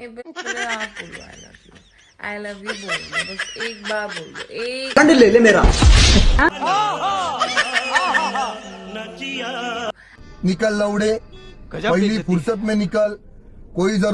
एक आप बोलो I love you I love you बोल दो बस एक बार बोल दो एक ले ले मेरा। निकल लौड़े पहली फुर्सत में निकल कोई ज़रूर